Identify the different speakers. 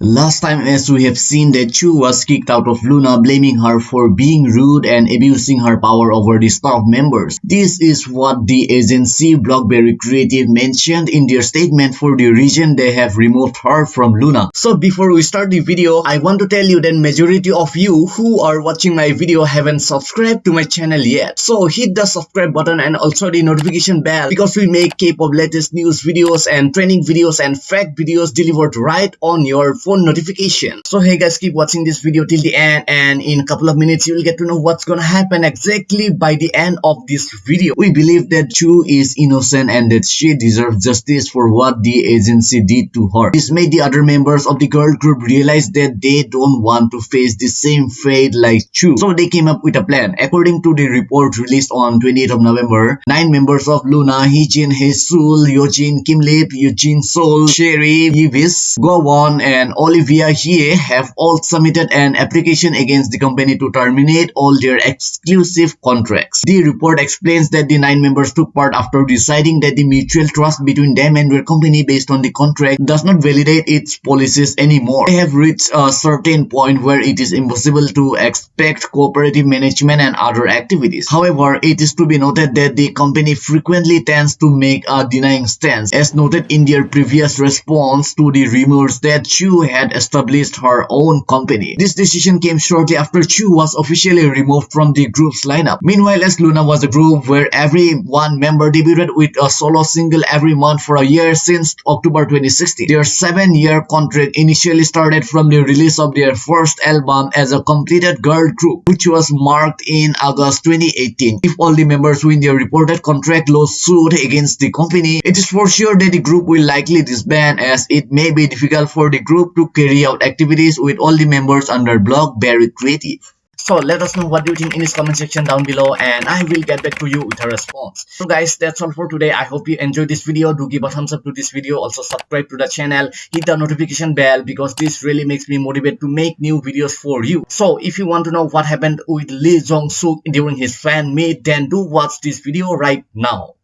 Speaker 1: Last time as we have seen that Chuu was kicked out of LOONA blaming her for being rude and abusing her power over the staff members. This is what the agency Blockberry Creative mentioned in their statement for the reason they have removed her from LOONA. So before we start the video, I want to tell you that majority of you who are watching my video haven't subscribed to my channel yet. So hit the subscribe button and also the notification bell because we make K-pop latest news videos and training videos and fact videos delivered right on your phone phone notification. So hey guys, keep watching this video till the end and in a couple of minutes you will get to know what's gonna happen exactly by the end of this video. We believe that Chuu is innocent and that she deserves justice for what the agency did to her. This made the other members of the girl group realize that they don't want to face the same fate like Chuu. So they came up with a plan. According to the report released on 28th of November, nine members of LOONA, Heejin, HaSeul, Yeojin, Kim Lip, Eugene Sol, Choerry, Yves, Gowon, and Olivia Hye have all submitted an application against the company to terminate all their exclusive contracts. The report explains that the nine members took part after deciding that the mutual trust between them and their company based on the contract does not validate its policies anymore. They have reached a certain point where it is impossible to expect cooperative management and other activities. However, it is to be noted that the company frequently tends to make a denying stance, as noted in their previous response to the rumors that Chuu had established her own company. This decision came shortly after Chuu was officially removed from the group's lineup. Meanwhile, as LOONA was a group where every one member debuted with a solo single every month for a year since October 2016. Their seven-year contract initially started from the release of their first album as a completed girl group, which was marked in August 2018. If all the members win their reported contract lawsuit against the company, it is for sure that the group will likely disband as it may be difficult for the group to carry out activities with all the members under Blockberry Creative. So let us know what you think in this comment section down below and I will get back to you with a response. So guys that's all for today. I hope you enjoyed this video. Do give a thumbs up to this video. Also subscribe to the channel. Hit the notification bell because this really makes me motivated to make new videos for you. So if you want to know what happened with Lee Jong Suk during his fan meet then do watch this video right now.